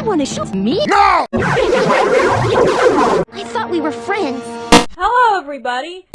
You want to shoot me? No! I thought we were friends. Hello, everybody.